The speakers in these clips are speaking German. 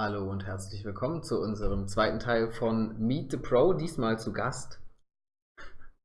Hallo und herzlich willkommen zu unserem zweiten Teil von Meet the Pro, diesmal zu Gast.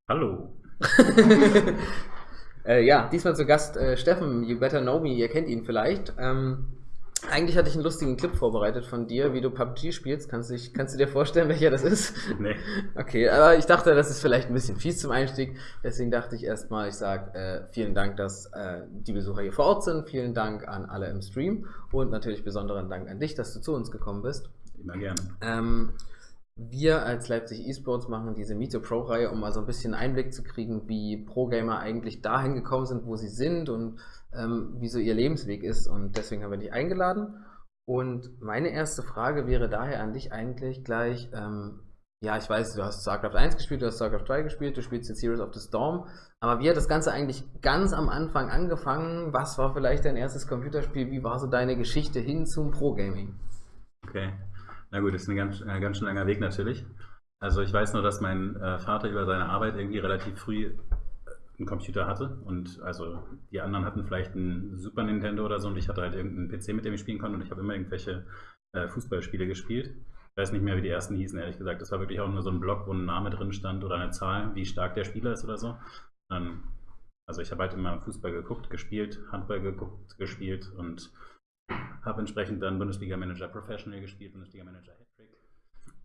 Hallo. äh, ja, diesmal zu Gast äh, Steffen, you better know me, ihr kennt ihn vielleicht. Ähm, eigentlich hatte ich einen lustigen Clip vorbereitet von dir, wie du PUBG spielst. Kannst, dich, kannst du dir vorstellen, welcher das ist? Nee. Okay, aber ich dachte, das ist vielleicht ein bisschen fies zum Einstieg. Deswegen dachte ich erstmal, ich sage äh, vielen Dank, dass äh, die Besucher hier vor Ort sind. Vielen Dank an alle im Stream und natürlich besonderen Dank an dich, dass du zu uns gekommen bist. Immer gerne. Ähm, wir als Leipzig Esports machen diese Meet the Pro-Reihe, um mal so ein bisschen Einblick zu kriegen, wie Pro-Gamer eigentlich dahin gekommen sind, wo sie sind und ähm, wie so ihr Lebensweg ist. Und deswegen haben wir dich eingeladen. Und meine erste Frage wäre daher an dich eigentlich gleich, ähm, ja, ich weiß, du hast StarCraft 1 gespielt, du hast StarCraft 3 gespielt, du spielst jetzt Heroes of the Storm, aber wie hat das Ganze eigentlich ganz am Anfang angefangen? Was war vielleicht dein erstes Computerspiel? Wie war so deine Geschichte hin zum Pro-Gaming? Okay, na gut, das ist ein ganz, äh, ganz schön langer Weg natürlich. Also ich weiß nur, dass mein äh, Vater über seine Arbeit irgendwie relativ früh einen Computer hatte und also die anderen hatten vielleicht einen Super Nintendo oder so und ich hatte halt irgendeinen PC, mit dem ich spielen konnte und ich habe immer irgendwelche äh, Fußballspiele gespielt. Ich weiß nicht mehr, wie die ersten hießen, ehrlich gesagt. Das war wirklich auch nur so ein Block, wo ein Name drin stand oder eine Zahl, wie stark der Spieler ist oder so. Ähm, also ich habe halt immer Fußball geguckt, gespielt, Handball geguckt, gespielt und habe entsprechend dann Bundesliga Manager Professional gespielt, Bundesliga Manager Hattrick.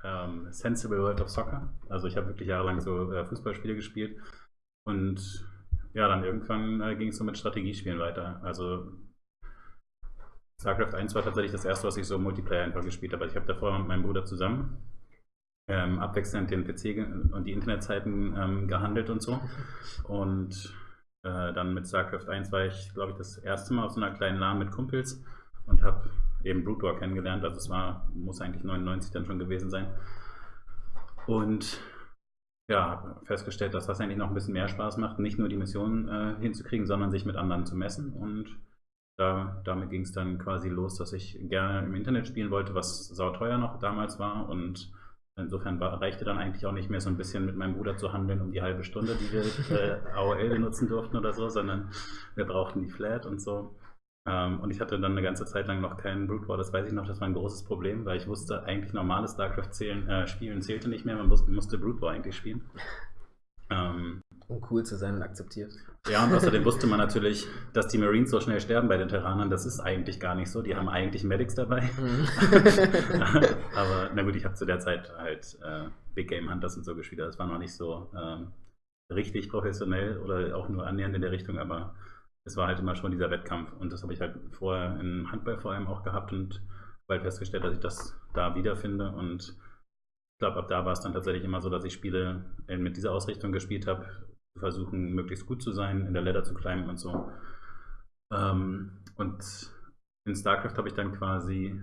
Ähm, Sensible World of Soccer. Also ich habe wirklich jahrelang so äh, Fußballspiele gespielt und ja, dann irgendwann äh, ging es so mit Strategiespielen weiter. Also StarCraft 1 war tatsächlich das erste, was ich so Multiplayer einfach gespielt habe. Ich habe davor mit meinem Bruder zusammen ähm, abwechselnd den PC und die Internetzeiten ähm, gehandelt und so. Und äh, dann mit StarCraft 1 war ich, glaube ich, das erste Mal auf so einer kleinen LAN mit Kumpels und habe eben Brood War kennengelernt. Also es war, muss eigentlich 99 dann schon gewesen sein. Und ja, festgestellt, dass das eigentlich noch ein bisschen mehr Spaß macht, nicht nur die Missionen äh, hinzukriegen, sondern sich mit anderen zu messen. Und da, damit ging es dann quasi los, dass ich gerne im Internet spielen wollte, was sauteuer noch damals war. Und insofern war, reichte dann eigentlich auch nicht mehr so ein bisschen mit meinem Bruder zu handeln um die halbe Stunde, die wir äh, AOL benutzen durften oder so, sondern wir brauchten die Flat und so. Ähm, und ich hatte dann eine ganze Zeit lang noch keinen Brood War, das weiß ich noch, das war ein großes Problem, weil ich wusste, eigentlich normales StarCraft zählen, äh, spielen zählte nicht mehr, man musste, musste Brood War eigentlich spielen. Ähm, um cool zu sein und akzeptiert. Ja, und außerdem wusste man natürlich, dass die Marines so schnell sterben bei den Terranern. Das ist eigentlich gar nicht so. Die haben eigentlich Medics dabei. Mhm. Aber na gut, ich habe zu der Zeit halt äh, Big Game Hunters und so gespielt. Das war noch nicht so ähm, richtig professionell oder auch nur annähernd in der Richtung, aber es war halt immer schon dieser Wettkampf. Und das habe ich halt vorher im Handball vor allem auch gehabt und bald festgestellt, dass ich das da wiederfinde. Und ich glaube, ab da war es dann tatsächlich immer so, dass ich Spiele mit dieser Ausrichtung gespielt habe, zu versuchen, möglichst gut zu sein, in der Ladder zu climben und so. Ähm, und in StarCraft habe ich dann quasi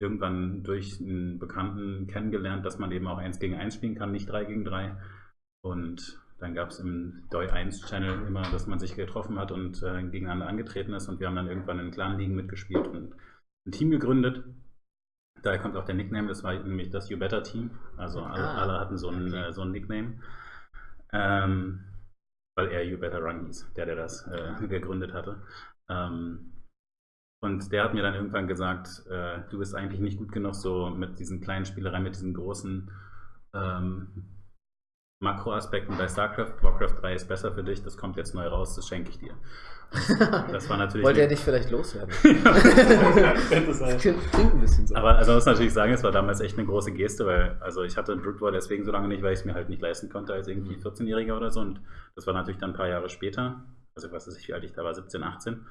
irgendwann durch einen Bekannten kennengelernt, dass man eben auch 1 gegen 1 spielen kann, nicht 3 gegen 3. Und dann gab es im Doi 1 Channel immer, dass man sich getroffen hat und äh, gegeneinander angetreten ist und wir haben dann irgendwann in Clan-Ligen mitgespielt und ein Team gegründet. Daher kommt auch der Nickname, das war nämlich das You Better Team. Also alle, ah, alle hatten so ein, okay. äh, so ein Nickname. Ähm, weil er You Better Run hieß, der, der das äh, gegründet hatte. Ähm, und der hat mir dann irgendwann gesagt, äh, du bist eigentlich nicht gut genug so mit diesen kleinen Spielereien, mit diesen großen ähm, Makroaspekten bei StarCraft. Warcraft 3 ist besser für dich, das kommt jetzt neu raus, das schenke ich dir. Das war natürlich. Wollte er dich vielleicht loswerden? das klingt ein bisschen so. Aber also muss natürlich sagen, es war damals echt eine große Geste, weil also ich hatte Brood War deswegen so lange nicht, weil ich es mir halt nicht leisten konnte als irgendwie 14-Jähriger mhm. oder so. Und das war natürlich dann ein paar Jahre später. Also ich weiß nicht, wie alt ich da war, 17, 18.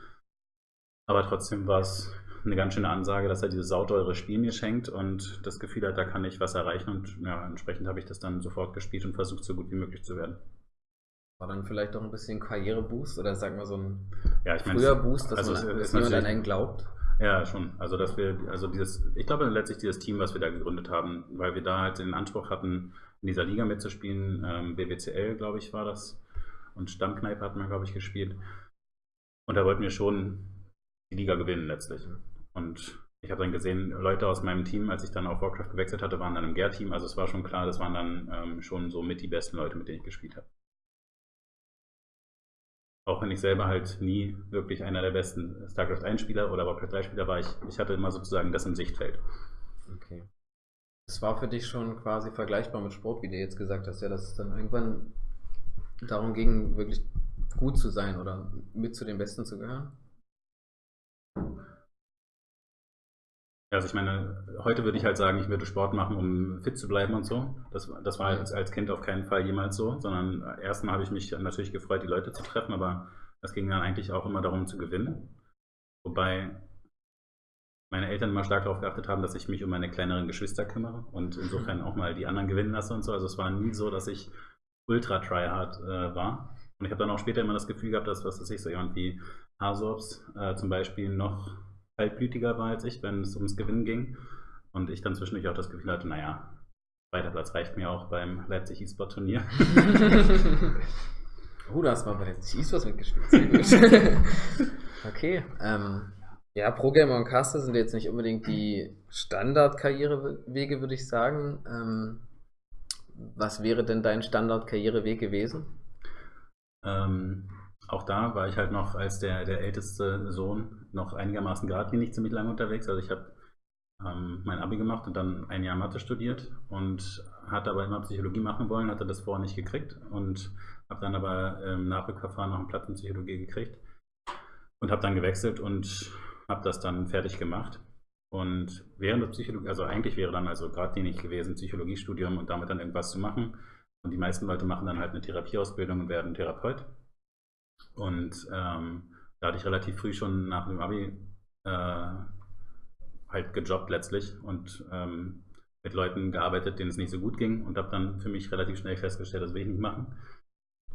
Aber trotzdem war es eine ganz schöne Ansage, dass er dieses sauteure Spiel mir schenkt und das Gefühl hat, da kann ich was erreichen und ja, entsprechend habe ich das dann sofort gespielt und versucht, so gut wie möglich zu werden. War dann vielleicht auch ein bisschen Karriereboost oder sagen wir so ein ja, ich mein, früher Boost, dass also man, dass jemand an einen glaubt? Ja, schon. Also dass wir, also dieses, ich glaube letztlich dieses Team, was wir da gegründet haben, weil wir da halt den Anspruch hatten, in dieser Liga mitzuspielen, ähm, BWCL, glaube ich, war das. Und Stammkneipe hatten wir, glaube ich, gespielt. Und da wollten wir schon die Liga gewinnen letztlich. Und ich habe dann gesehen, Leute aus meinem Team, als ich dann auf Warcraft gewechselt hatte, waren dann im Gear-Team. Also es war schon klar, das waren dann ähm, schon so mit die besten Leute, mit denen ich gespielt habe. auch wenn ich selber halt nie wirklich einer der besten StarCraft 1 Spieler oder Warcraft 3 Spieler war, ich, ich hatte immer sozusagen das im Sichtfeld. Okay. Das war für dich schon quasi vergleichbar mit Sport, wie du jetzt gesagt hast, ja, dass es dann irgendwann darum ging, wirklich gut zu sein oder mit zu den Besten zu gehören? Also ich meine, heute würde ich halt sagen, ich würde Sport machen, um fit zu bleiben und so. Das, das war als, als Kind auf keinen Fall jemals so, sondern erstmal habe ich mich natürlich gefreut, die Leute zu treffen, aber es ging dann eigentlich auch immer darum zu gewinnen. Wobei meine Eltern immer stark darauf geachtet haben, dass ich mich um meine kleineren Geschwister kümmere und insofern auch mal die anderen gewinnen lasse und so. Also es war nie so, dass ich ultra tryhard äh, war. Und ich habe dann auch später immer das Gefühl gehabt, dass, was weiß ich, so jemand wie äh, zum Beispiel noch kaltblütiger war als ich, wenn es ums Gewinnen ging. Und ich dann zwischendurch auch das Gefühl hatte, naja, zweiter Platz reicht mir auch beim Leipzig E-Sport Turnier. oh, du hast mal bei Leipzig E-Sports mitgespielt. okay. Ähm, ja, Pro-Gamer und Caster sind jetzt nicht unbedingt die Standard-Karrierewege, würde ich sagen. Ähm, was wäre denn dein Standard-Karriereweg gewesen? Ähm, auch da war ich halt noch als der, der älteste Sohn noch einigermaßen geradlinig ziemlich lange unterwegs. Also ich habe ähm, mein Abi gemacht und dann ein Jahr Mathe studiert und hatte aber immer Psychologie machen wollen, hatte das vorher nicht gekriegt und habe dann aber im Nachrückverfahren noch einen Platz in Psychologie gekriegt und habe dann gewechselt und habe das dann fertig gemacht. Und während der Psychologie, also eigentlich wäre dann also geradlinig gewesen, Psychologiestudium und damit dann irgendwas zu machen. Und die meisten Leute machen dann halt eine Therapieausbildung und werden Therapeut. Und ähm, da hatte ich relativ früh schon nach dem Abi äh, halt gejobbt letztlich und ähm, mit Leuten gearbeitet, denen es nicht so gut ging und habe dann für mich relativ schnell festgestellt, das will ich nicht machen.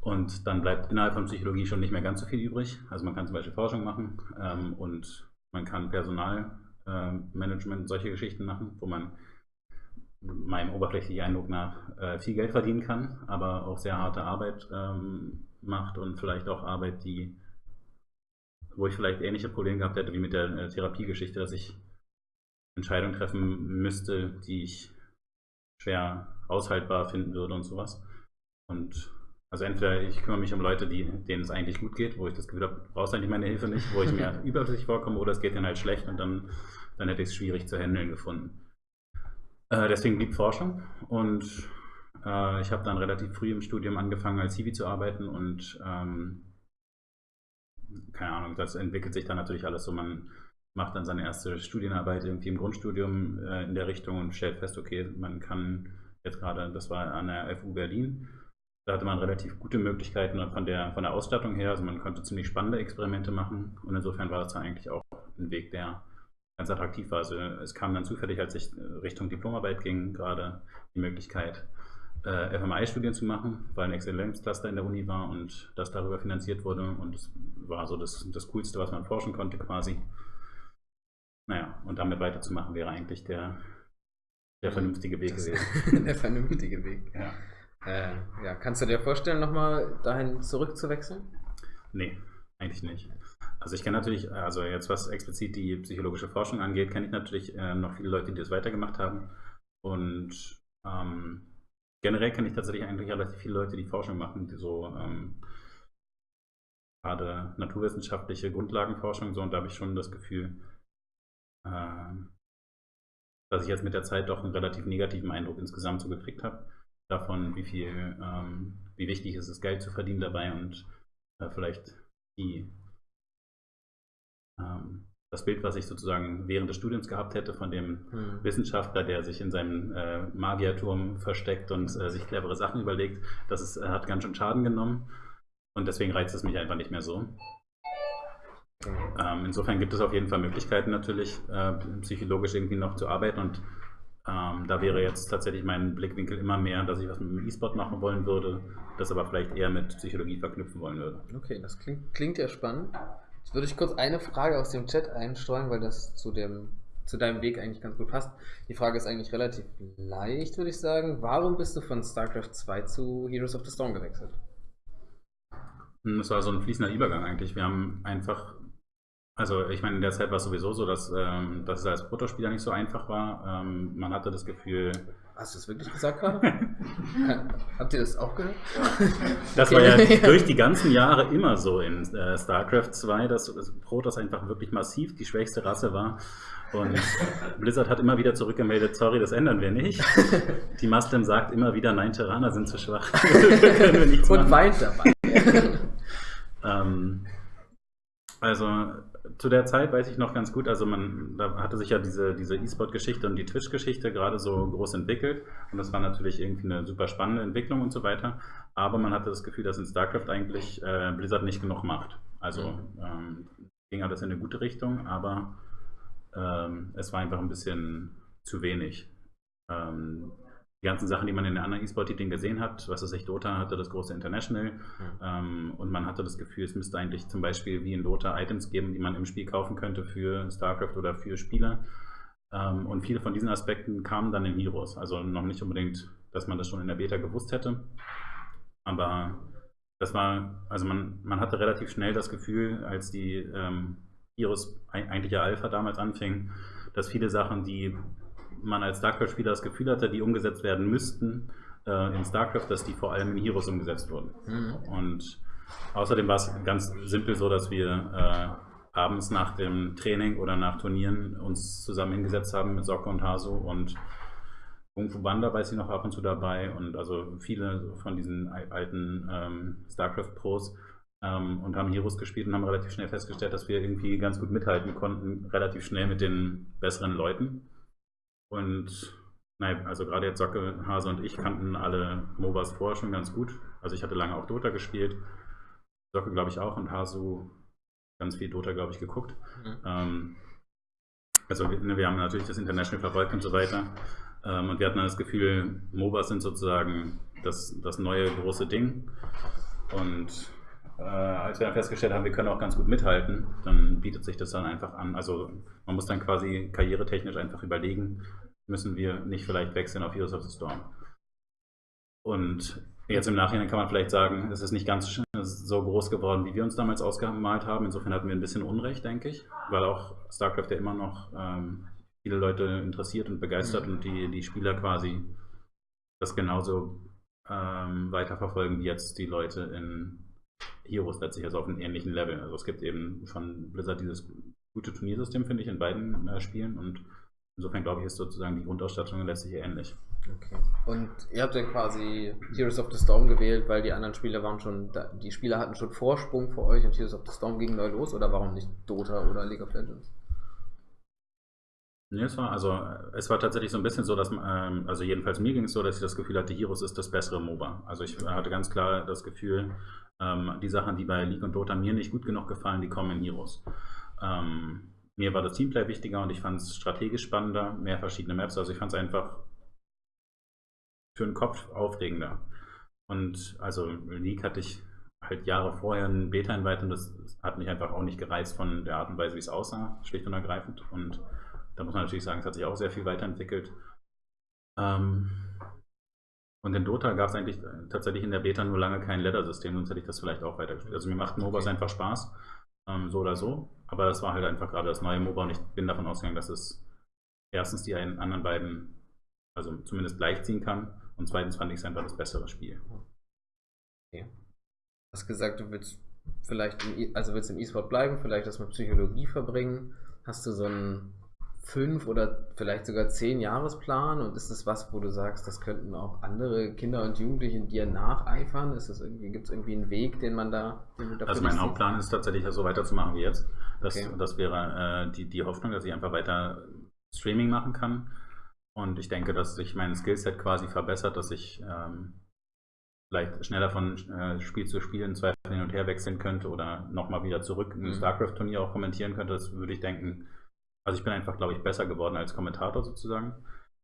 Und dann bleibt innerhalb von Psychologie schon nicht mehr ganz so viel übrig. Also man kann zum Beispiel Forschung machen ähm, und man kann Personalmanagement, äh, solche Geschichten machen, wo man meinem oberflächlichen Eindruck nach äh, viel Geld verdienen kann, aber auch sehr harte Arbeit ähm, macht und vielleicht auch Arbeit, die, wo ich vielleicht ähnliche Probleme gehabt hätte wie mit der äh, Therapiegeschichte, dass ich Entscheidungen treffen müsste, die ich schwer aushaltbar finden würde und sowas. Und also entweder ich kümmere mich um Leute, die, denen es eigentlich gut geht, wo ich das Gefühl habe, du brauchst eigentlich meine Hilfe nicht, wo ich mir überflüssig vorkomme, oder es geht denen halt schlecht und dann, dann hätte ich es schwierig zu handeln gefunden. Äh, deswegen blieb Forschung und äh, ich habe dann relativ früh im Studium angefangen, als Hiwi zu arbeiten und ähm, keine Ahnung, das entwickelt sich dann natürlich alles so. Man macht dann seine erste Studienarbeit irgendwie im Grundstudium äh, in der Richtung und stellt fest, okay, man kann jetzt gerade, das war an der FU Berlin, da hatte man relativ gute Möglichkeiten von der, von der Ausstattung her, also man konnte ziemlich spannende Experimente machen und insofern war das dann eigentlich auch ein Weg, der ganz attraktiv war. Also es kam dann zufällig, als ich Richtung Diplomarbeit ging, gerade die Möglichkeit, äh, FMI-Studien zu machen, weil ein Exzellenzcluster in der Uni war und das darüber finanziert wurde. Und es war so das, das Coolste, was man forschen konnte quasi. Naja, und damit weiterzumachen wäre eigentlich der, der vernünftige Weg Das- gewesen. Der vernünftige Weg. Ja. Äh, ja, kannst du dir vorstellen, nochmal dahin zurückzuwechseln? Nee, eigentlich nicht. Also ich kenne natürlich, also jetzt was explizit die psychologische Forschung angeht, kenne ich natürlich äh, noch viele Leute, die das weitergemacht haben. Und ähm, generell kenne ich tatsächlich eigentlich relativ viele Leute, die Forschung machen, die so ähm, gerade naturwissenschaftliche Grundlagenforschung so und da habe ich schon das Gefühl, ähm, dass ich jetzt mit der Zeit doch einen relativ negativen Eindruck insgesamt so gekriegt habe, davon, wie viel, ähm, wie wichtig ist es, Geld zu verdienen dabei und äh, vielleicht die ähm, das Bild, was ich sozusagen während des Studiums gehabt hätte von dem Hm. Wissenschaftler, der sich in seinem äh, Magierturm versteckt und äh, sich clevere Sachen überlegt, das ist, äh, hat ganz schön Schaden genommen. Und deswegen reizt es mich einfach nicht mehr so. Ähm, insofern gibt es auf jeden Fall Möglichkeiten natürlich, äh, psychologisch irgendwie noch zu arbeiten. Und ähm, da wäre jetzt tatsächlich mein Blickwinkel immer mehr, dass ich was mit dem E-Sport machen wollen würde, das aber vielleicht eher mit Psychologie verknüpfen wollen würde. Okay, das klingt, klingt ja spannend. Jetzt würde ich kurz eine Frage aus dem Chat einstreuen, weil das zu, dem, zu deinem Weg eigentlich ganz gut passt. Die Frage ist eigentlich relativ leicht, würde ich sagen. Warum bist du von StarCraft 2 zu Heroes of the Storm gewechselt? Das war so ein fließender Übergang eigentlich. Wir haben einfach, also ich meine, in der Zeit war es sowieso so, dass, ähm, dass es als Protospieler nicht so einfach war. Ähm, man hatte das Gefühl, Hast du es wirklich gesagt gerade? Habt ihr das auch gehört? Das war ja durch die ganzen Jahre immer so in äh, StarCraft 2, dass, dass Protoss einfach wirklich massiv die schwächste Rasse war. Und Blizzard hat immer wieder zurückgemeldet, sorry, das ändern wir nicht. Die Muslim sagt immer wieder, nein, Terraner sind zu schwach. Und weint dabei. ähm, also zu der Zeit weiß ich noch ganz gut, also man da hatte sich ja diese, diese E-Sport-Geschichte und die Twitch-Geschichte gerade so groß entwickelt und das war natürlich irgendwie eine super spannende Entwicklung und so weiter, aber man hatte das Gefühl, dass in StarCraft eigentlich äh, Blizzard nicht genug macht. Also mhm. ähm, ging alles in eine gute Richtung, aber ähm, es war einfach ein bisschen zu wenig. Ähm, die ganzen Sachen, die man in den anderen E-Sport-Titeln gesehen hat, was ist ich, Dota hatte das große International mhm. ähm, und man hatte das Gefühl, es müsste eigentlich zum Beispiel wie in Dota Items geben, die man im Spiel kaufen könnte für StarCraft oder für Spieler. Ähm, und viele von diesen Aspekten kamen dann in Heroes. Also noch nicht unbedingt, dass man das schon in der Beta gewusst hätte, aber das war, also man, man hatte relativ schnell das Gefühl, als die ähm, Heroes eigentliche Alpha damals anfing, dass viele Sachen, die man als StarCraft-Spieler das Gefühl hatte, die umgesetzt werden müssten äh, in StarCraft, dass die vor allem in Heroes umgesetzt wurden. Mhm. Und außerdem war es ganz simpel so, dass wir äh, abends nach dem Training oder nach Turnieren uns zusammen hingesetzt haben mit Socke und Hasu und Kung Fu Banda weiß ich noch ab und zu dabei und also viele von diesen alten ähm, StarCraft-Pros ähm, und haben Heroes gespielt und haben relativ schnell festgestellt, dass wir irgendwie ganz gut mithalten konnten, relativ schnell mit den besseren Leuten. Und nein, also gerade jetzt Socke, Hase und ich kannten alle MOBAs vorher schon ganz gut. Also ich hatte lange auch Dota gespielt. Socke glaube ich auch und Hasu ganz viel Dota, glaube ich, geguckt. Mhm. Ähm, also wir, ne, wir, haben natürlich das International verfolgt und so weiter. Ähm, und wir hatten dann das Gefühl, MOBAs sind sozusagen das, das neue große Ding. Und äh, als wir dann festgestellt haben, wir können auch ganz gut mithalten, dann bietet sich das dann einfach an. Also man muss dann quasi karrieretechnisch einfach überlegen, müssen wir nicht vielleicht wechseln auf Heroes of the Storm. Und jetzt im Nachhinein kann man vielleicht sagen, es ist nicht ganz so groß geworden, wie wir uns damals ausgemalt haben. Insofern hatten wir ein bisschen Unrecht, denke ich, weil auch StarCraft ja immer noch ähm, viele Leute interessiert und begeistert mhm. und die, die Spieler quasi das genauso ähm, weiterverfolgen wie jetzt die Leute in Heroes letztlich also auf einem ähnlichen Level. Also es gibt eben von Blizzard dieses gute Turniersystem, finde ich, in beiden äh, Spielen und insofern glaube ich, ist sozusagen die Grundausstattung letztlich ähnlich. Okay. Und ihr habt ja quasi Heroes of the Storm gewählt, weil die anderen Spieler waren schon, da, die Spieler hatten schon Vorsprung für euch und Heroes of the Storm ging neu los oder warum nicht Dota oder League of Legends? Nee, es war, also, es war tatsächlich so ein bisschen so, dass, ähm, also jedenfalls mir ging es so, dass ich das Gefühl hatte, Heroes ist das bessere MOBA. Also ich hatte ganz klar das Gefühl, ähm, die Sachen, die bei League und Dota mir nicht gut genug gefallen, die kommen in Heroes. Ähm, mir war das Teamplay wichtiger und ich fand es strategisch spannender, mehr verschiedene Maps. Also ich fand es einfach für den Kopf aufregender. Und also League hatte ich halt Jahre vorher ein Beta-Invite und das hat mich einfach auch nicht gereizt von der Art und Weise, wie es aussah, schlicht und ergreifend. Und da muss man natürlich sagen, es hat sich auch sehr viel weiterentwickelt. Ähm, und in Dota gab es eigentlich tatsächlich in der Beta nur lange kein Ladder-System, sonst hätte ich das vielleicht auch weitergespielt. Also mir macht MOBAs okay. einfach Spaß, ähm, so oder so. Aber das war halt einfach gerade das neue MOBA und ich bin davon ausgegangen, dass es erstens die anderen beiden, also zumindest gleichziehen kann und zweitens fand ich es einfach das bessere Spiel. Okay. Du hast gesagt, du willst vielleicht, im, also willst im E-Sport bleiben, vielleicht das mit Psychologie verbringen. Hast du so ein fünf oder vielleicht sogar zehn Jahresplan und ist es was, wo du sagst, das könnten auch andere Kinder und Jugendliche dir nacheifern? Ist es irgendwie, gibt es irgendwie einen Weg, den man da den Also mein Hauptplan ist tatsächlich so weiterzumachen wie jetzt. Das, okay. das wäre äh, die, die Hoffnung, dass ich einfach weiter Streaming machen kann. Und ich denke, dass sich mein Skillset quasi verbessert, dass ich ähm, vielleicht schneller von äh, Spiel zu Spiel in zwei hin und her wechseln könnte oder nochmal wieder zurück ein mhm. StarCraft-Turnier auch kommentieren könnte. Das würde ich denken, also ich bin einfach, glaube ich, besser geworden als Kommentator sozusagen.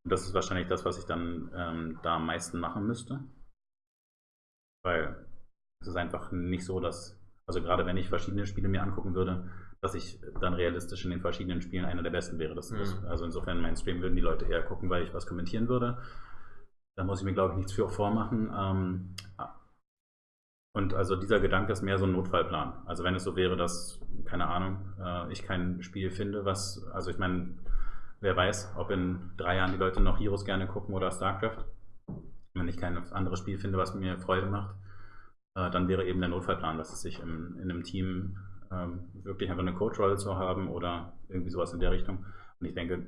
Und das ist wahrscheinlich das, was ich dann ähm, da am meisten machen müsste. Weil es ist einfach nicht so, dass, also gerade wenn ich verschiedene Spiele mir angucken würde, dass ich dann realistisch in den verschiedenen Spielen einer der besten wäre. Das, mhm. Also insofern mein Stream würden die Leute eher gucken, weil ich was kommentieren würde. Da muss ich mir, glaube ich, nichts für vormachen. Ähm, und also dieser Gedanke ist mehr so ein Notfallplan. Also wenn es so wäre, dass, keine Ahnung, äh, ich kein Spiel finde, was, also ich meine, wer weiß, ob in drei Jahren die Leute noch Heroes gerne gucken oder StarCraft. Wenn ich kein anderes Spiel finde, was mir Freude macht, äh, dann wäre eben der Notfallplan, dass es sich im, in einem Team ähm, wirklich einfach eine Coach-Rolle zu haben oder irgendwie sowas in der Richtung. Und ich denke,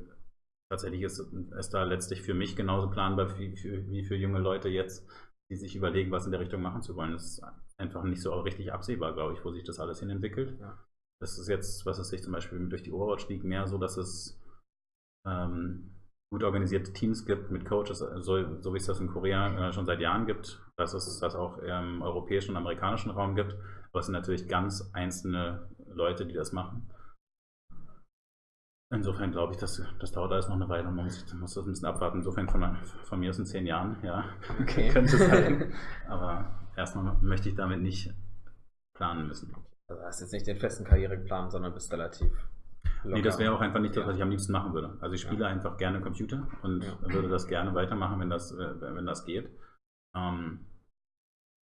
tatsächlich ist es da letztlich für mich genauso planbar wie für, wie für junge Leute jetzt, die sich überlegen, was in der Richtung machen zu wollen. Das ist einfach nicht so richtig absehbar, glaube ich, wo sich das alles hin entwickelt. Ja. Das ist jetzt, was es sich zum Beispiel durch die Overwatch League mehr so, dass es ähm, gut organisierte Teams gibt mit Coaches, so, so wie es das in Korea äh, schon seit Jahren gibt, dass es das auch im europäischen und amerikanischen Raum gibt. Aber es sind natürlich ganz einzelne Leute, die das machen. Insofern glaube ich, dass das dauert alles noch eine Weile und man muss, muss das ein bisschen abwarten. Insofern von, von mir aus in zehn Jahren, ja, okay. könnte es sein. Aber erstmal möchte ich damit nicht planen müssen. Also hast jetzt nicht den festen Karriereplan, sondern bist relativ Locker. Nee, das wäre auch einfach nicht das, was ich am liebsten machen würde. Also ich spiele ja. einfach gerne Computer und ja. würde das gerne weitermachen, wenn das, äh, wenn das geht. Ähm,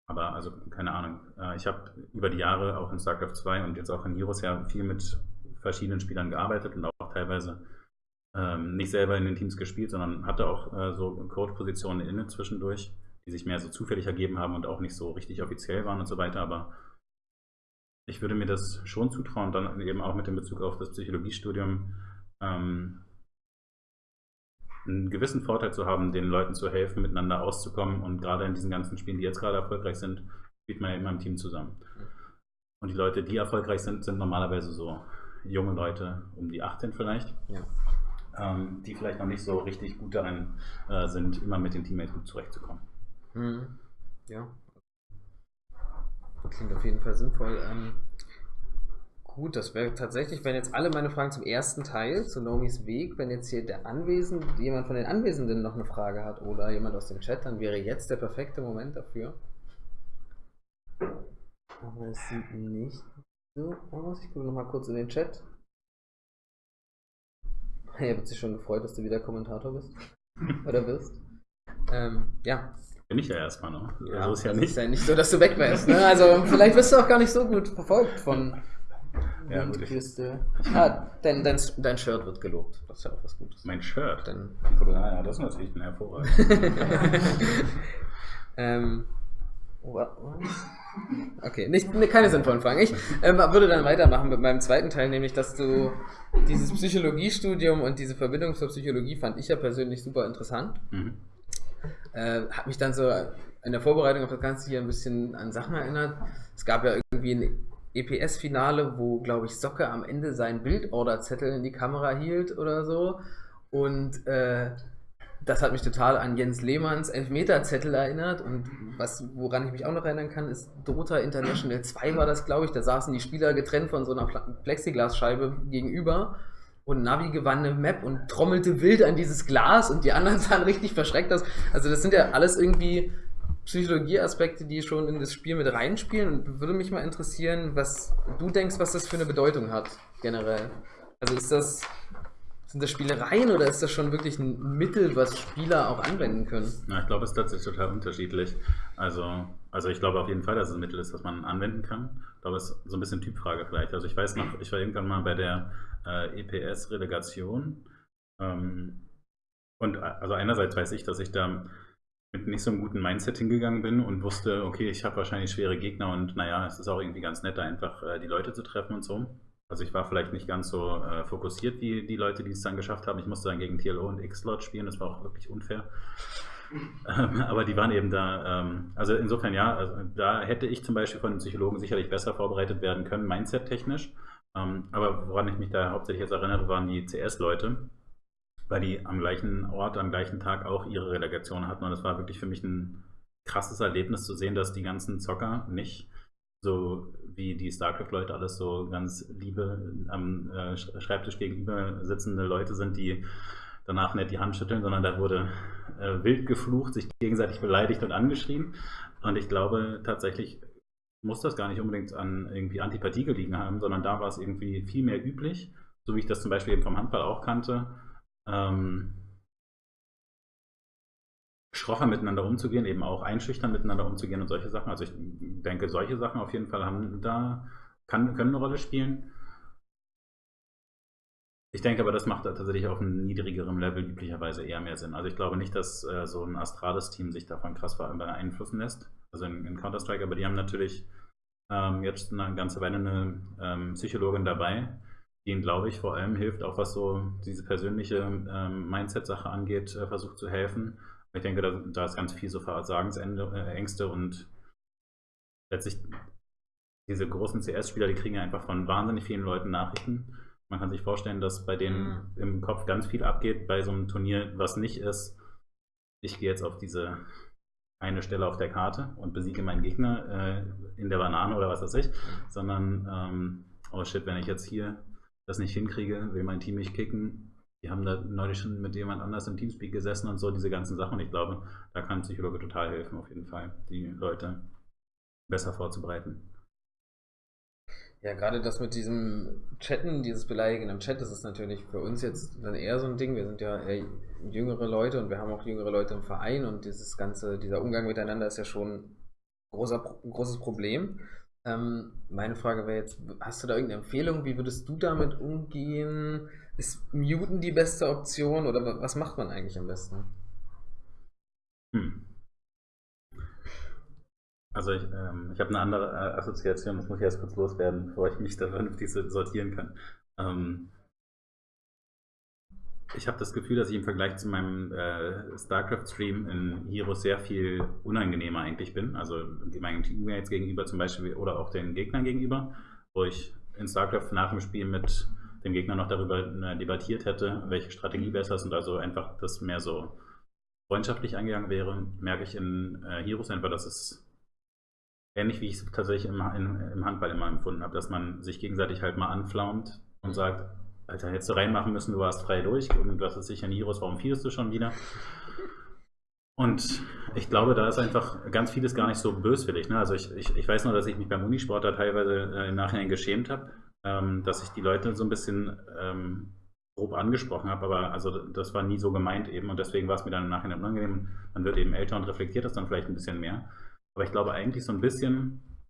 aber also keine Ahnung. Äh, ich habe über die Jahre auch in StarCraft 2 und jetzt auch in Heroes ja viel mit verschiedenen Spielern gearbeitet und auch teilweise ähm, nicht selber in den Teams gespielt, sondern hatte auch äh, so Coach-Positionen inne zwischendurch, die sich mehr so zufällig ergeben haben und auch nicht so richtig offiziell waren und so weiter. Aber ich würde mir das schon zutrauen, dann eben auch mit dem Bezug auf das Psychologiestudium ähm, einen gewissen Vorteil zu haben, den Leuten zu helfen, miteinander auszukommen. Und gerade in diesen ganzen Spielen, die jetzt gerade erfolgreich sind, spielt man ja immer im Team zusammen. Und die Leute, die erfolgreich sind, sind normalerweise so junge Leute, um die 18 vielleicht, ja. ähm, die vielleicht noch nicht so richtig gut darin äh, sind, immer mit den Teammates gut zurechtzukommen. Mhm. Ja, Klingt auf jeden Fall sinnvoll. Ähm, gut, das wäre tatsächlich, wenn jetzt alle meine Fragen zum ersten Teil, zu Nomis Weg, wenn jetzt hier der Anwesende, jemand von den Anwesenden noch eine Frage hat oder jemand aus dem Chat, dann wäre jetzt der perfekte Moment dafür. Aber es sieht nicht so aus. Ich gucke nochmal kurz in den Chat. Er wird sich schon gefreut, dass du wieder Kommentator bist. Oder wirst. Ähm, ja, bin ich ja erstmal noch. Ja, so ist ja nicht. ist ja nicht so, dass du weg wärst. Ne? Also vielleicht wirst du auch gar nicht so gut verfolgt von ja, gut, Küste. Ah, dein, dein, dein Shirt wird gelobt. Das ist ja auch was Gutes. Mein Shirt? Dein ah, ja, das ist natürlich ein hervorragend. ähm, Okay, nicht, keine sinnvollen Fragen. Ich ähm, würde dann weitermachen mit meinem zweiten Teil, nämlich, dass du dieses Psychologiestudium und diese Verbindung zur Psychologie fand ich ja persönlich super interessant. Mhm. Äh, hat mich dann so in der Vorbereitung auf das Ganze hier ein bisschen an Sachen erinnert. Es gab ja irgendwie ein EPS-Finale, wo, glaube ich, Socke am Ende seinen Bildorderzettel in die Kamera hielt oder so. Und äh, das hat mich total an Jens Lehmanns Elfmeterzettel erinnert. Und was, woran ich mich auch noch erinnern kann, ist Dota International 2 war das, glaube ich. Da saßen die Spieler getrennt von so einer Plexiglasscheibe gegenüber und Navi gewann eine Map und trommelte wild an dieses Glas und die anderen sahen richtig verschreckt aus. Also das sind ja alles irgendwie Psychologieaspekte, die schon in das Spiel mit reinspielen und würde mich mal interessieren, was du denkst, was das für eine Bedeutung hat, generell. Also ist das, sind das Spielereien oder ist das schon wirklich ein Mittel, was Spieler auch anwenden können? Ja, ich glaube, es ist tatsächlich total unterschiedlich. Also, also ich glaube auf jeden Fall, dass es ein Mittel ist, was man anwenden kann. Ich glaube, es ist so ein bisschen Typfrage vielleicht. Also ich weiß noch, ich war irgendwann mal bei der äh, EPS-Relegation. Ähm, und also einerseits weiß ich, dass ich da mit nicht so einem guten Mindset hingegangen bin und wusste, okay, ich habe wahrscheinlich schwere Gegner und naja, es ist auch irgendwie ganz nett, da einfach äh, die Leute zu treffen und so. Also ich war vielleicht nicht ganz so äh, fokussiert wie die Leute, die es dann geschafft haben. Ich musste dann gegen TLO und X-Slot spielen, das war auch wirklich unfair. Ähm, aber die waren eben da, ähm, also insofern ja, also da hätte ich zum Beispiel von den Psychologen sicherlich besser vorbereitet werden können, Mindset-technisch. Ähm, aber woran ich mich da hauptsächlich jetzt erinnere, waren die CS-Leute, weil die am gleichen Ort, am gleichen Tag auch ihre Relegation hatten. Und es war wirklich für mich ein krasses Erlebnis zu sehen, dass die ganzen Zocker nicht so wie die StarCraft-Leute alles so ganz liebe am äh, Schreibtisch gegenüber sitzende Leute sind, die danach nicht die Hand schütteln, sondern da wurde äh, wild geflucht, sich gegenseitig beleidigt und angeschrien. Und ich glaube tatsächlich muss das gar nicht unbedingt an irgendwie Antipathie gelegen haben, sondern da war es irgendwie viel mehr üblich, so wie ich das zum Beispiel eben vom Handball auch kannte, ähm, schroffer miteinander umzugehen, eben auch einschüchtern miteinander umzugehen und solche Sachen. Also ich denke, solche Sachen auf jeden Fall haben da, kann, können eine Rolle spielen. Ich denke aber, das macht tatsächlich auf einem niedrigeren Level üblicherweise eher mehr Sinn. Also ich glaube nicht, dass äh, so ein Astralis-Team sich davon krass beeinflussen lässt. Also in, in Counter-Strike, aber die haben natürlich ähm, jetzt eine ganze Weile eine ähm, Psychologin dabei, die ihnen, glaube ich, vor allem hilft, auch was so diese persönliche ähm, Mindset-Sache angeht, äh, versucht zu helfen. Ich denke, da, da ist ganz viel so Versagensängste und letztlich diese großen CS-Spieler, die kriegen ja einfach von wahnsinnig vielen Leuten Nachrichten. Man kann sich vorstellen, dass bei denen mhm. im Kopf ganz viel abgeht bei so einem Turnier, was nicht ist, ich gehe jetzt auf diese eine Stelle auf der Karte und besiege meinen Gegner äh, in der Banane oder was weiß ich, mhm. sondern ähm, oh shit, wenn ich jetzt hier das nicht hinkriege, will mein Team mich kicken. Die haben da neulich schon mit jemand anders im Teamspeak gesessen und so, diese ganzen Sachen. Ich glaube, da kann Psychologe total helfen, auf jeden Fall, die Leute besser vorzubereiten. Ja, gerade das mit diesem Chatten, dieses Beleidigen im Chat, das ist natürlich für uns jetzt dann eher so ein Ding. Wir sind ja jüngere Leute und wir haben auch jüngere Leute im Verein und dieses ganze, dieser Umgang miteinander ist ja schon ein, großer, großes Problem. Ähm, meine Frage wäre jetzt, hast du da irgendeine Empfehlung? Wie würdest du damit umgehen? Ist Muten die beste Option oder was macht man eigentlich am besten? Hm. Also ich, ähm, ich habe eine andere äh, Assoziation, das muss ich erst kurz loswerden, bevor ich mich da vernünftig sortieren kann. Ähm, ich habe das Gefühl, dass ich im Vergleich zu meinem äh, StarCraft-Stream in Heroes sehr viel unangenehmer eigentlich bin. Also meinem Teammates gegenüber zum Beispiel oder auch den Gegnern gegenüber, wo ich in StarCraft nach dem Spiel mit dem Gegner noch darüber äh, debattiert hätte, welche Strategie besser ist und also einfach das mehr so freundschaftlich angegangen wäre, merke ich in äh, Heroes einfach, dass es ähnlich wie ich es tatsächlich im, im, im, Handball immer empfunden habe, dass man sich gegenseitig halt mal anflaumt und sagt, Alter, hättest du reinmachen müssen, du warst frei durch und hast es sicher Heroes, warum fielst du schon wieder? Und ich glaube, da ist einfach ganz vieles gar nicht so böswillig. Ne? Also ich, ich, ich weiß nur, dass ich mich beim Unisport da teilweise äh, im Nachhinein geschämt habe, ähm, dass ich die Leute so ein bisschen ähm, grob angesprochen habe, aber also das war nie so gemeint eben und deswegen war es mir dann im Nachhinein unangenehm. Man wird eben älter und reflektiert das dann vielleicht ein bisschen mehr. Aber ich glaube eigentlich so ein bisschen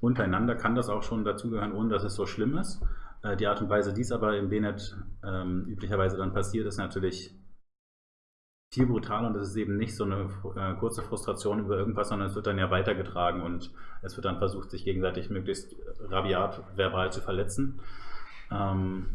untereinander kann das auch schon dazugehören, ohne dass es so schlimm ist. Äh, die Art und Weise, die es aber im BNet ähm, üblicherweise dann passiert, ist natürlich viel brutaler und es ist eben nicht so eine äh, kurze Frustration über irgendwas, sondern es wird dann ja weitergetragen und es wird dann versucht, sich gegenseitig möglichst rabiat verbal zu verletzen. Ähm,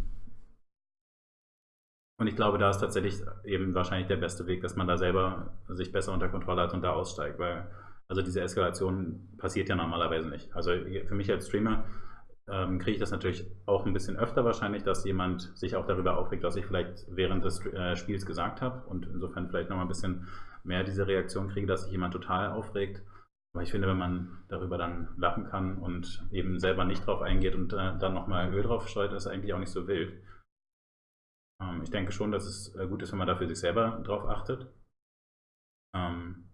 und ich glaube, da ist tatsächlich eben wahrscheinlich der beste Weg, dass man da selber sich besser unter Kontrolle hat und da aussteigt, weil also diese Eskalation passiert ja normalerweise nicht. Also für mich als Streamer ähm, kriege ich das natürlich auch ein bisschen öfter wahrscheinlich, dass jemand sich auch darüber aufregt, was ich vielleicht während des äh, Spiels gesagt habe und insofern vielleicht nochmal ein bisschen mehr diese Reaktion kriege, dass sich jemand total aufregt. Aber ich finde, wenn man darüber dann lachen kann und eben selber nicht drauf eingeht und äh, dann nochmal Öl drauf streut, ist eigentlich auch nicht so wild. Ähm, ich denke schon, dass es äh, gut ist, wenn man dafür sich selber drauf achtet. Ähm,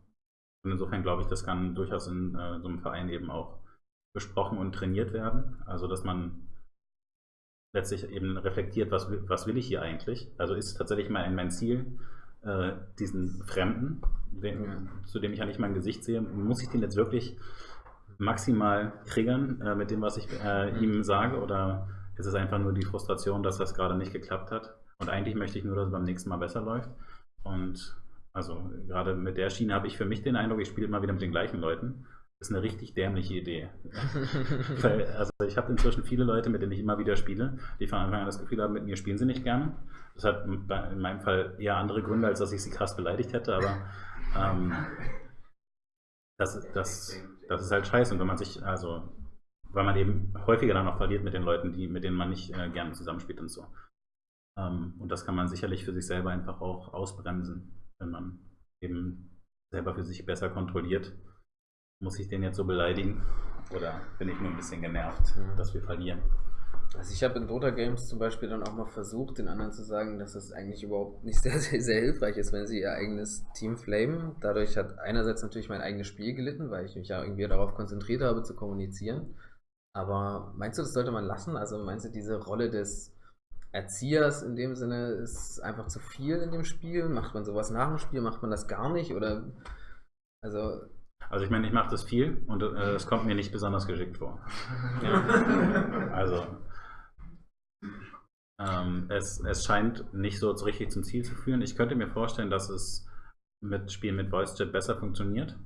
und insofern glaube ich, das kann durchaus in äh, so einem Verein eben auch besprochen und trainiert werden. Also, dass man letztlich eben reflektiert, was, was will ich hier eigentlich? Also ist tatsächlich mein, mein Ziel, äh, diesen Fremden, den, ja. zu dem ich ja nicht mein Gesicht sehe, muss ich den jetzt wirklich maximal triggern äh, mit dem, was ich äh, mhm. ihm sage? Oder ist es einfach nur die Frustration, dass das gerade nicht geklappt hat? Und eigentlich möchte ich nur, dass es beim nächsten Mal besser läuft. Und also gerade mit der Schiene habe ich für mich den Eindruck, ich spiele immer wieder mit den gleichen Leuten. Ist eine richtig dämliche Idee. Weil, also ich habe inzwischen viele Leute, mit denen ich immer wieder spiele, die von Anfang an das Gefühl haben, mit mir spielen sie nicht gerne. Das hat in meinem Fall eher andere Gründe, als dass ich sie krass beleidigt hätte, aber ähm, das, das, das ist halt scheiße. Und wenn man sich, also, weil man eben häufiger dann auch verliert mit den Leuten, die, mit denen man nicht äh, gerne zusammenspielt und so. Ähm, und das kann man sicherlich für sich selber einfach auch ausbremsen, wenn man eben selber für sich besser kontrolliert muss ich den jetzt so beleidigen? Oder bin ich nur ein bisschen genervt, ja. dass wir verlieren? Also ich habe in Dota Games zum Beispiel dann auch mal versucht, den anderen zu sagen, dass es eigentlich überhaupt nicht sehr, sehr, sehr hilfreich ist, wenn sie ihr eigenes Team flamen. Dadurch hat einerseits natürlich mein eigenes Spiel gelitten, weil ich mich ja irgendwie darauf konzentriert habe zu kommunizieren. Aber meinst du, das sollte man lassen? Also meinst du, diese Rolle des Erziehers in dem Sinne ist einfach zu viel in dem Spiel? Macht man sowas nach dem Spiel? Macht man das gar nicht? Oder also also ich meine, ich mache das viel und äh, es kommt mir nicht besonders geschickt vor. also Ähm, es, es scheint nicht so richtig zum Ziel zu führen. Ich könnte mir vorstellen, dass es mit Spielen mit Voice Chat besser funktioniert.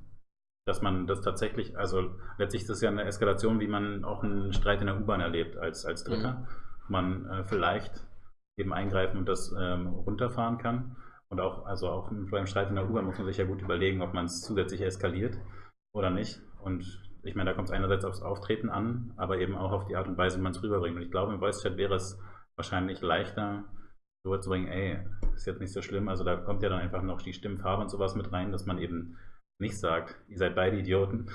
Dass man das tatsächlich, also letztlich ist das ja eine Eskalation, wie man auch einen Streit in der U-Bahn erlebt als, als Dritter. Mhm. Man äh, vielleicht eben eingreifen und das ähm, runterfahren kann. Und auch, also auch beim Streit in der U-Bahn muss man sich ja gut überlegen, ob man es zusätzlich eskaliert oder nicht. Und ich meine, da kommt es einerseits aufs Auftreten an, aber eben auch auf die Art und Weise, wie man es rüberbringt. Und ich glaube, im Voice-Chat wäre es wahrscheinlich leichter, rüberzubringen, ey, ist jetzt nicht so schlimm. Also da kommt ja dann einfach noch die Stimmfarbe und sowas mit rein, dass man eben nicht sagt, ihr seid beide Idioten.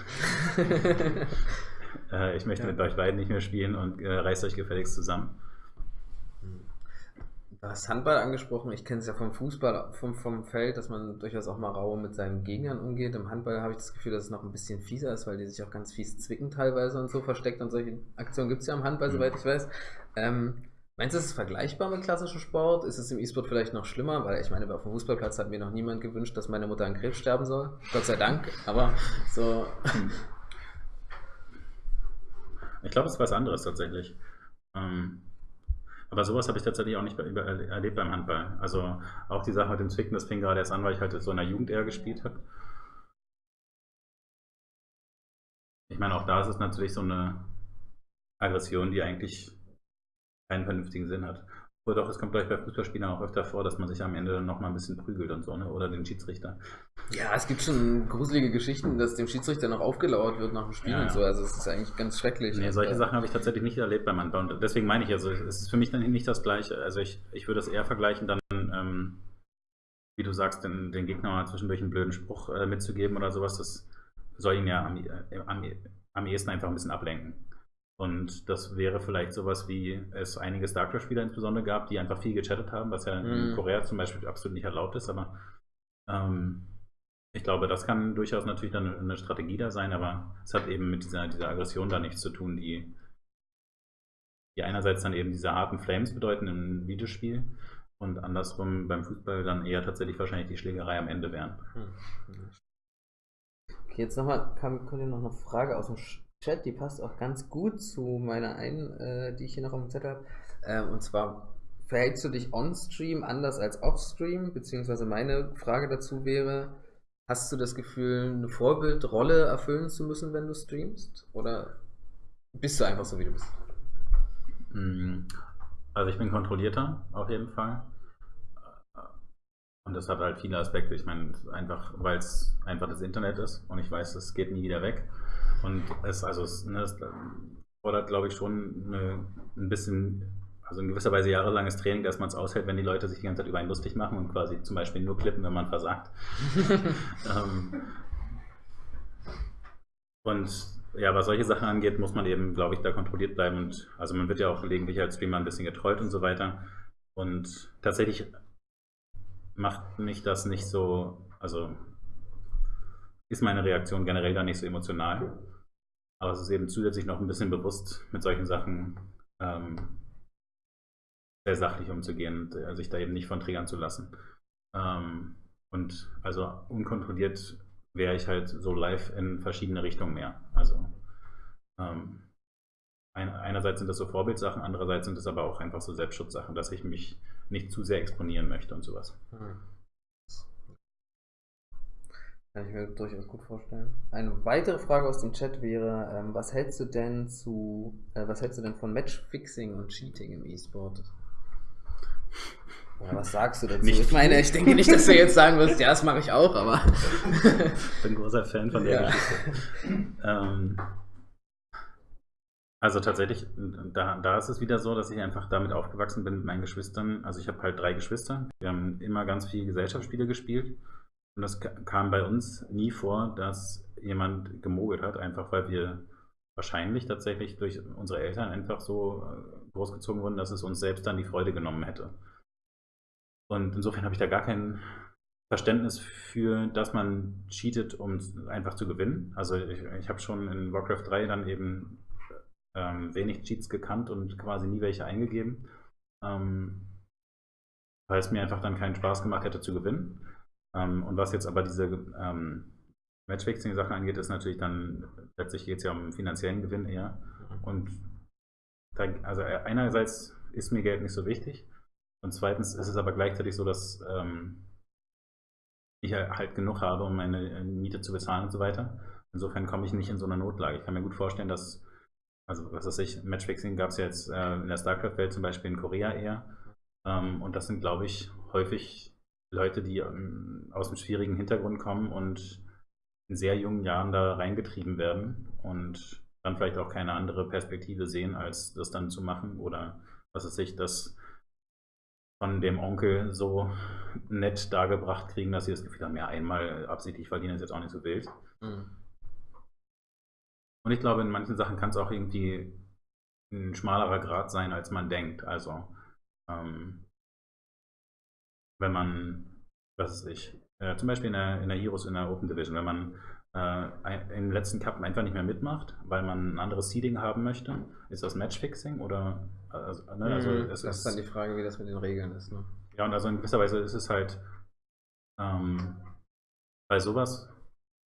äh, ich möchte ja. mit euch beiden nicht mehr spielen und äh, reißt euch gefälligst zusammen. Du hast Handball angesprochen. Ich kenne es ja vom Fußball, vom, vom Feld, dass man durchaus auch mal rau mit seinen Gegnern umgeht. Im Handball habe ich das Gefühl, dass es noch ein bisschen fieser ist, weil die sich auch ganz fies zwicken teilweise und so versteckt. Und solche Aktionen gibt es ja im Handball, mhm. soweit ich weiß. Ähm, meinst du, ist es vergleichbar mit klassischem Sport? Ist es im E-Sport vielleicht noch schlimmer? Weil ich meine, auf dem Fußballplatz hat mir noch niemand gewünscht, dass meine Mutter an Krebs sterben soll. Gott sei Dank. Aber so. Ich glaube, es ist was anderes tatsächlich. Ähm aber sowas habe ich tatsächlich auch nicht erlebt beim Handball. Also auch die Sache mit dem Zwicken, das fing gerade erst an, weil ich halt so in der Jugend eher gespielt habe. Ich meine, auch da ist es natürlich so eine Aggression, die eigentlich keinen vernünftigen Sinn hat. Oder doch, es kommt gleich bei Fußballspielern auch öfter vor, dass man sich am Ende dann nochmal ein bisschen prügelt und so, ne? Oder den Schiedsrichter. Ja, es gibt schon gruselige Geschichten, dass dem Schiedsrichter noch aufgelauert wird nach dem Spiel ja, und so. Also es ist eigentlich ganz schrecklich. Nee, solche Sachen habe ich tatsächlich nicht erlebt beim Handball. Und deswegen meine ich, also es ist für mich dann nicht das Gleiche. Also ich, ich würde es eher vergleichen, dann, ähm, wie du sagst, den, den Gegner mal zwischendurch einen blöden Spruch äh, mitzugeben oder sowas. Das soll ihn ja am, äh, am, am ehesten einfach ein bisschen ablenken. Und das wäre vielleicht sowas, wie es einige StarCraft-Spieler insbesondere gab, die einfach viel gechattet haben, was ja in mm. Korea zum Beispiel absolut nicht erlaubt ist. Aber ähm, ich glaube, das kann durchaus natürlich dann eine Strategie da sein, aber es hat eben mit dieser, dieser Aggression da nichts zu tun, die, die einerseits dann eben diese harten Flames bedeuten im Videospiel und andersrum beim Fußball dann eher tatsächlich wahrscheinlich die Schlägerei am Ende wären. Hm. Okay, jetzt nochmal kommt hier noch eine Frage aus dem Chat, die passt auch ganz gut zu meiner einen, äh, die ich hier noch dem Zettel habe. Ähm, und zwar, verhältst du dich on-stream anders als off-stream? Beziehungsweise meine Frage dazu wäre, hast du das Gefühl, eine Vorbildrolle erfüllen zu müssen, wenn du streamst? Oder bist du einfach so, wie du bist? Mm, also ich bin kontrollierter, auf jeden Fall. Und das hat halt viele Aspekte. Ich meine, einfach, weil es einfach das Internet ist und ich weiß, es geht nie wieder weg. Und es, also, es, ne, es fordert, glaube ich, schon eine, ein bisschen, also in gewisser Weise jahrelanges Training, dass man es aushält, wenn die Leute sich die ganze Zeit über einen lustig machen und quasi zum Beispiel nur klippen, wenn man versagt. ähm, und ja, was solche Sachen angeht, muss man eben, glaube ich, da kontrolliert bleiben. Und also man wird ja auch gelegentlich als Streamer ein bisschen getrollt und so weiter. Und tatsächlich macht mich das nicht so, also ist meine Reaktion generell da nicht so emotional. Aber es ist eben zusätzlich noch ein bisschen bewusst, mit solchen Sachen ähm, sehr sachlich umzugehen äh, sich da eben nicht von triggern zu lassen. Ähm, und also unkontrolliert wäre ich halt so live in verschiedene Richtungen mehr. Also ähm, ein, einerseits sind das so Vorbildsachen, andererseits sind es aber auch einfach so Selbstschutzsachen, dass ich mich nicht zu sehr exponieren möchte und sowas. Hm. Kann ich mir durchaus gut vorstellen. Eine weitere Frage aus dem Chat wäre, ähm, was hältst du denn zu, äh, was hältst du denn von Matchfixing und Cheating im E-Sport? Oder was sagst du dazu? Nicht ich meine, ich denke nicht, dass du jetzt sagen wirst, ja, das mache ich auch, aber. ich bin großer Fan von der ja. Geschichte. Ähm, also tatsächlich, da, da ist es wieder so, dass ich einfach damit aufgewachsen bin mit meinen Geschwistern. Also ich habe halt drei Geschwister. Wir haben immer ganz viele Gesellschaftsspiele gespielt. Und das kam bei uns nie vor, dass jemand gemogelt hat, einfach weil wir wahrscheinlich tatsächlich durch unsere Eltern einfach so äh, großgezogen wurden, dass es uns selbst dann die Freude genommen hätte. Und insofern habe ich da gar kein Verständnis für, dass man cheatet, um einfach zu gewinnen. Also ich, ich habe schon in Warcraft 3 dann eben ähm, wenig Cheats gekannt und quasi nie welche eingegeben, ähm, weil es mir einfach dann keinen Spaß gemacht hätte zu gewinnen. Ähm, und was jetzt aber diese ähm, Matchfixing-Sache angeht, ist natürlich dann, letztlich geht es ja um finanziellen Gewinn eher. Mhm. Und da, also einerseits ist mir Geld nicht so wichtig. Und zweitens ist es aber gleichzeitig so, dass ähm, ich halt genug habe, um meine äh, Miete zu bezahlen und so weiter. Insofern komme ich nicht in so eine Notlage. Ich kann mir gut vorstellen, dass, also was weiß ich, Matchfixing gab es ja jetzt äh, in der StarCraft-Welt zum Beispiel in Korea eher. Ähm, und das sind, glaube ich, häufig Leute, die ähm, aus einem schwierigen Hintergrund kommen und in sehr jungen Jahren da reingetrieben werden und dann vielleicht auch keine andere Perspektive sehen, als das dann zu machen oder was weiß ich, das von dem Onkel so nett dargebracht kriegen, dass sie das Gefühl haben, ja, einmal absichtlich verdienen ist jetzt auch nicht so wild. Mhm. Und ich glaube, in manchen Sachen kann es auch irgendwie ein schmalerer Grad sein, als man denkt. Also, ähm, wenn man, was weiß ich, äh, zum Beispiel in der, in der Heroes in der Open Division, wenn man äh, im letzten Cup einfach nicht mehr mitmacht, weil man ein anderes Seeding haben möchte, ist das Matchfixing oder also, ne, also mhm, das ist dann die Frage, wie das mit den Regeln ist. Ne? Ja, und also in gewisser Weise ist es halt ähm, bei sowas,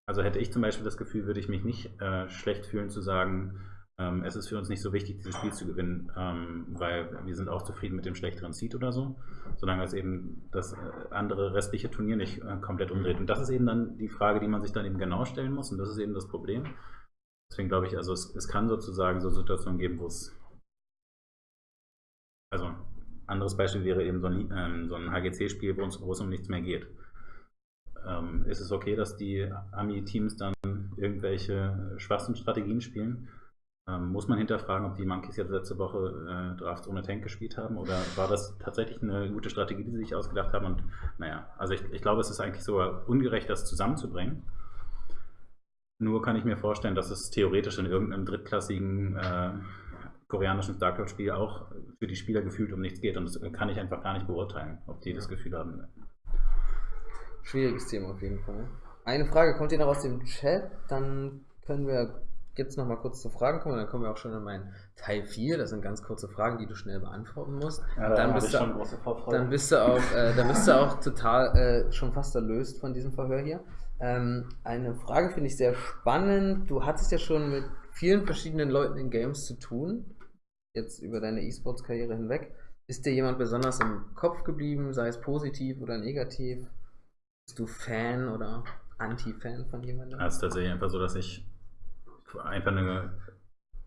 also hätte ich zum Beispiel das Gefühl, würde ich mich nicht äh, schlecht fühlen zu sagen, ähm, es ist für uns nicht so wichtig, dieses Spiel zu gewinnen, ähm, weil wir sind auch zufrieden mit dem schlechteren Seed oder so, solange es eben das äh, andere restliche Turnier nicht äh, komplett umdreht. Und das ist eben dann die Frage, die man sich dann eben genau stellen muss und das ist eben das Problem. Deswegen glaube ich, also es, es kann sozusagen so Situationen geben, wo es also anderes Beispiel wäre eben so ein, ähm, so ein HGC-Spiel, wo, wo es um nichts mehr geht. Ähm, ist es okay, dass die Ami-Teams dann irgendwelche schwachsten Strategien spielen? Ähm, muss man hinterfragen, ob die Monkeys jetzt letzte Woche äh, Drafts ohne Tank gespielt haben oder war das tatsächlich eine gute Strategie, die sie sich ausgedacht haben? Und naja, also ich, ich glaube, es ist eigentlich sogar ungerecht, das zusammenzubringen. Nur kann ich mir vorstellen, dass es theoretisch in irgendeinem drittklassigen äh, koreanischen StarCraft-Spiel auch für die Spieler gefühlt um nichts geht. Und das kann ich einfach gar nicht beurteilen, ob die das Gefühl haben. Schwieriges Thema auf jeden Fall. Eine Frage kommt hier noch aus dem Chat, dann können wir jetzt noch mal kurz zu Fragen kommen, dann kommen wir auch schon in meinen Teil 4. Das sind ganz kurze Fragen, die du schnell beantworten musst. Ja, dann, bist du, dann, bist du, auch, äh, dann bist du auch total äh, schon fast erlöst von diesem Verhör hier. Ähm, eine Frage finde ich sehr spannend. Du hattest ja schon mit vielen verschiedenen Leuten in Games zu tun, jetzt über deine E-Sports-Karriere hinweg. Ist dir jemand besonders im Kopf geblieben, sei es positiv oder negativ? Bist du Fan oder Anti-Fan von jemandem? Es ist tatsächlich einfach so, dass ich einfach eine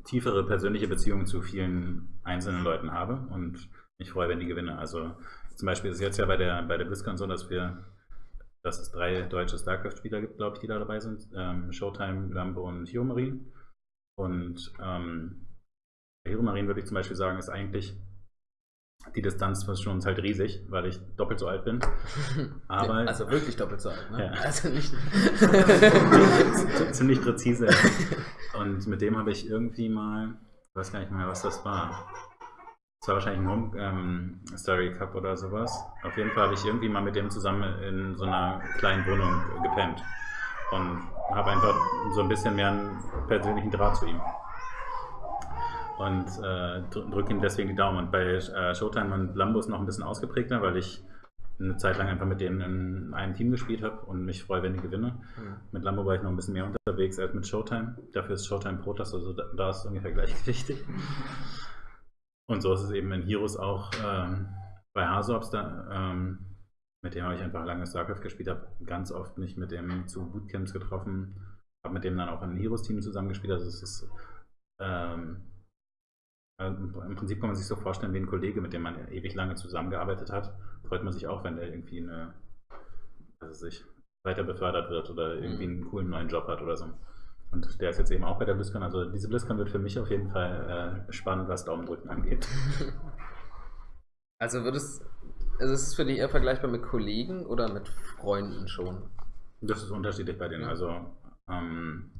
tiefere persönliche Beziehung zu vielen einzelnen Leuten habe und mich freue, wenn die gewinnen. Also zum Beispiel ist es jetzt ja bei der, bei der BlizzCon so, dass wir, dass es drei deutsche StarCraft-Spieler gibt, glaube ich, die da dabei sind. Ähm, Showtime, Lambo und Hero Marine. Und ähm, Hero Marine würde ich zum Beispiel sagen, ist eigentlich die Distanz zwischen uns halt riesig, weil ich doppelt so alt bin. Aber, also wirklich doppelt so alt, ne? Ja. Also nicht. Ziemlich präzise. Und mit dem habe ich irgendwie mal, ich weiß gar nicht mehr, was das war. Es war wahrscheinlich ein Home ähm, Story Cup oder sowas. Auf jeden Fall habe ich irgendwie mal mit dem zusammen in so einer kleinen Wohnung gepennt. Und habe einfach so ein bisschen mehr einen persönlichen Draht zu ihm und äh, drücke ihm deswegen die Daumen. Und bei äh, Showtime und Lambo ist noch ein bisschen ausgeprägter, weil ich eine Zeit lang einfach mit denen in einem Team gespielt habe und mich freue, wenn ich gewinne. Mhm. Mit Lambo war ich noch ein bisschen mehr unterwegs als mit Showtime. Dafür ist Showtime Protoss, also da, da ist es ungefähr gleichgewichtig. und so ist es eben in Heroes auch ähm, bei Hasops da. Ähm, mit dem habe ich einfach lange StarCraft gespielt, habe ganz oft mich mit dem zu Bootcamps getroffen, habe mit dem dann auch im Heroes-Team zusammengespielt. Also es ist ähm, im Prinzip kann man sich so vorstellen wie ein Kollege, mit dem man ewig lange zusammengearbeitet hat. Freut man sich auch, wenn der irgendwie eine, also sich weiter befördert wird oder irgendwie mhm. einen coolen neuen Job hat oder so. Und der ist jetzt eben auch bei der BlizzCon. Also diese BlizzCon wird für mich auf jeden Fall äh, spannend, was Daumendrücken angeht. Also würdest, also ist es für dich eher vergleichbar mit Kollegen oder mit Freunden schon? Das ist unterschiedlich bei denen. Ja. Also ähm,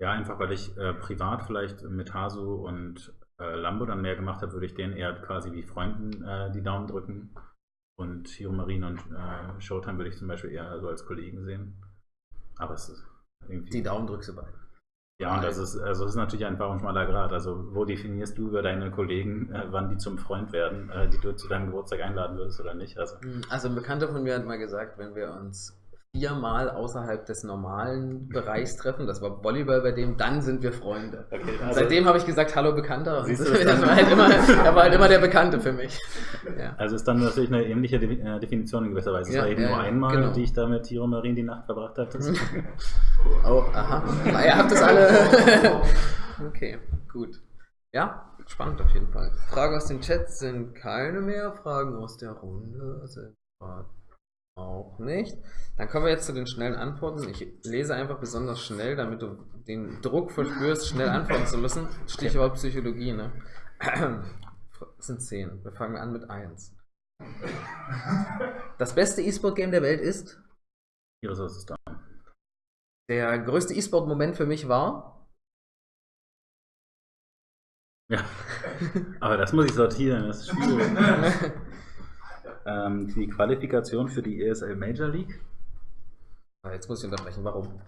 ja, einfach weil ich äh, privat vielleicht mit Hasu und äh, Lambo dann mehr gemacht habe, würde ich denen eher quasi wie Freunden äh, die Daumen drücken. Und Hiro Marine und äh, Showtime würde ich zum Beispiel eher so als Kollegen sehen. Aber es ist irgendwie. Die Daumen drückst du bei. Ja, und das ist, also das ist natürlich einfach ein schmaler Grad. Also, wo definierst du über deine Kollegen, äh, wann die zum Freund werden, äh, die du zu deinem Geburtstag einladen würdest oder nicht? Also, hm, also ein Bekannter von mir hat mal gesagt, wenn wir uns viermal außerhalb des normalen Bereichs treffen. Das war Volleyball bei dem, dann sind wir Freunde. Okay, also- seitdem habe ich gesagt, hallo Bekannter. Du, das war halt immer, er war halt immer der Bekannte für mich. Ja. Also ist dann natürlich eine ähnliche äh, Definition in gewisser Weise. Es Ja, war eben ja, nur einmal, genau. die ich da mit Tiro Marin die Nacht verbracht habe. Oh, aha. Na, Ihr habt das alle. okay, gut. Ja, spannend auf jeden Fall. Fragen aus dem Chat sind keine mehr. Fragen aus der Runde sind gerade auch nicht. Dann kommen wir jetzt zu den schnellen Antworten. Ich lese einfach besonders schnell, damit du den Druck verspürst, schnell antworten zu müssen. Stichwort Psychologie, ne? Das sind zehn. Wir fangen an mit eins. Das beste E-Sport-Game der Welt ist? Of the Storm. Der größte E-Sport-Moment für mich war? Ja, aber das muss ich sortieren, das ist schwierig. ähm, die Qualifikation für die ESL Major League. Ah, Jetzt muss ich unterbrechen, warum?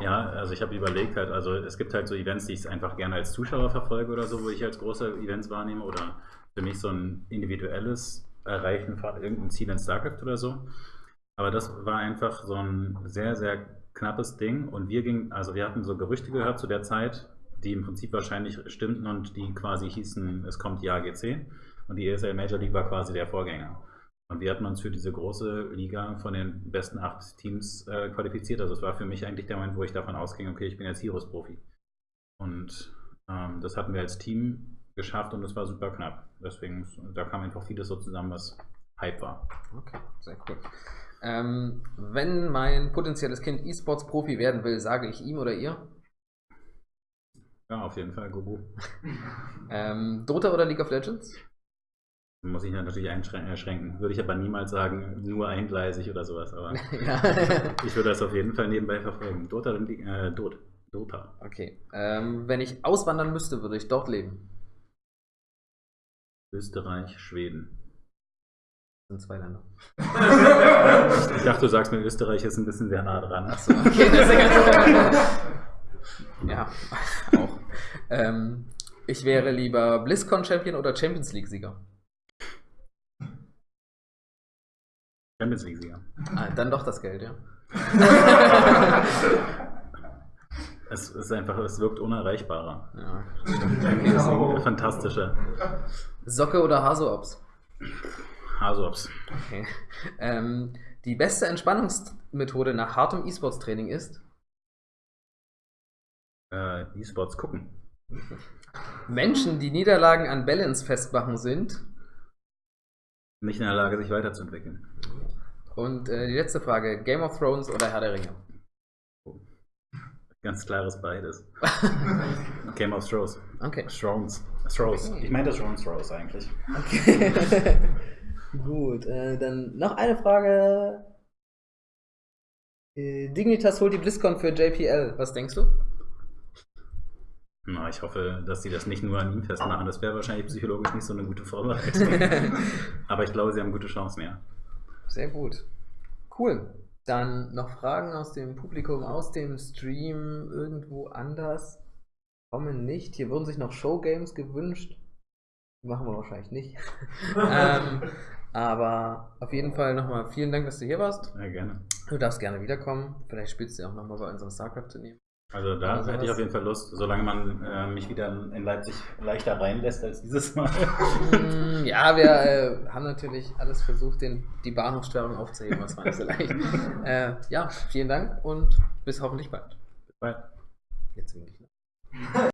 Ja, also ich habe überlegt halt, also es gibt halt so Events, die ich einfach gerne als Zuschauer verfolge oder so, wo ich als große Events wahrnehme oder für mich so ein individuelles Erreichen von irgendeinem Ziel in StarCraft oder so. Aber das war einfach so ein sehr, sehr knappes Ding und wir gingen, also wir hatten so Gerüchte gehört zu der Zeit, die im Prinzip wahrscheinlich stimmten und die quasi hießen, es kommt die AGC und die ESL Major League war quasi der Vorgänger. Und wir hatten uns für diese große Liga von den besten acht Teams äh, qualifiziert. Also es war für mich eigentlich der Moment, wo ich davon ausging, okay, ich bin jetzt Heroes-Profi. Und ähm, das hatten wir als Team geschafft und es war super knapp. Deswegen, da kam einfach vieles so zusammen, was Hype war. Okay, sehr cool. Ähm, wenn mein potenzielles Kind E-Sports-Profi werden will, sage ich ihm oder ihr? Ja, auf jeden Fall, Gogo. Ähm, Dota oder League of Legends? Muss ich natürlich einschränken. Würde ich aber niemals sagen, nur eingleisig oder sowas. Aber ja. ich würde das auf jeden Fall nebenbei verfolgen. Dota, äh, Dot. Dota. Okay. Ähm, wenn ich auswandern müsste, würde ich dort leben. Österreich, Schweden. Das sind zwei Länder. Ich dachte, du sagst mir, Österreich ist ein bisschen sehr nah dran. Achso, okay, das ist ja ganz Ja, auch. Ähm, ich wäre lieber BlizzCon-Champion oder Champions League-Sieger. Champions League-Sieger. Ah, dann doch das Geld, ja. Es ist einfach, es wirkt unerreichbarer. ja. League, fantastischer. Socke oder Haso-Ops? Hasops. Okay. Ähm, die beste Entspannungsmethode nach hartem E-Sports-Training ist? Äh, E-Sports gucken. Menschen, die Niederlagen an Balance festmachen sind. Nicht in der Lage, sich weiterzuentwickeln. Und äh, die letzte Frage: Game of Thrones oder Herr der Ringe? Ganz klares beides. Game of Thrones. Okay. Thrones. Thrones. Ich meine das Thrones Thrones eigentlich. okay. Gut, äh, dann noch eine Frage. Äh, Dignitas holt die BlizzCon für JPL. Was denkst du? Na, ich hoffe, dass sie das nicht nur an ihm festmachen. Das wäre wahrscheinlich psychologisch nicht so eine gute Vorbereitung. Aber ich glaube, sie haben gute Chancen, ja. Sehr gut. Cool. Dann noch Fragen aus dem Publikum, aus dem Stream, irgendwo anders. Kommen nicht. Hier wurden sich noch Showgames gewünscht. Die machen wir wahrscheinlich nicht. ähm, aber auf jeden Fall nochmal vielen Dank, dass du hier warst. Ja, gerne. Du darfst gerne wiederkommen. Vielleicht spielst du ja auch nochmal bei unserem StarCraft-Turnier. Also da Also hätte ich was- auf jeden Fall Lust, solange man äh, mich wieder in Leipzig leichter reinlässt als dieses Mal. Mm, ja, wir äh, haben natürlich alles versucht, den, die Bahnhofsstörung aufzuheben. Das war nicht so leicht. äh, ja, vielen Dank und bis hoffentlich bald. Bye. Jetzt winke ich noch.